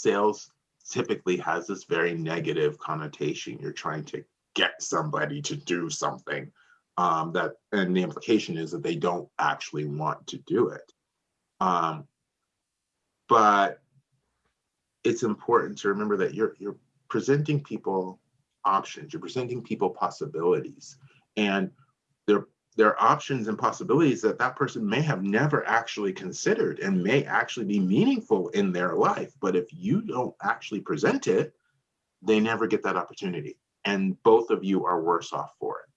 sales typically has this very negative connotation. You're trying to get somebody to do something um, that, and the implication is that they don't actually want to do it. Um, but it's important to remember that you're you're presenting people options, you're presenting people possibilities, and there there are options and possibilities that that person may have never actually considered and may actually be meaningful in their life. But if you don't actually present it, they never get that opportunity. And both of you are worse off for it.